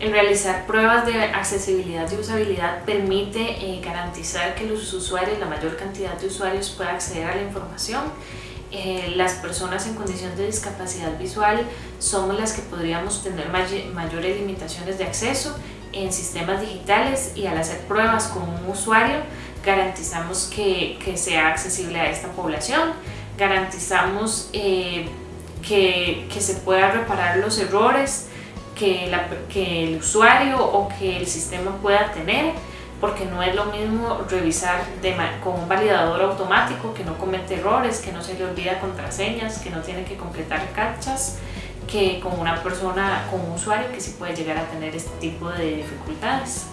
El realizar pruebas de accesibilidad y usabilidad permite eh, garantizar que los usuarios, la mayor cantidad de usuarios pueda acceder a la información. Eh, las personas en condición de discapacidad visual somos las que podríamos tener mayores limitaciones de acceso. En sistemas digitales y al hacer pruebas con un usuario garantizamos que, sea accesible a esta población, garantizamos eh, que, que se pueda reparar los errores que, la, que el usuario o que el sistema pueda tener porque no es lo mismo revisar con un validador automático que no comete errores, que no se le olvida contraseñas, que no tiene que completar captchas, que con una persona, con un usuario que sí puede llegar a tener este tipo de dificultades.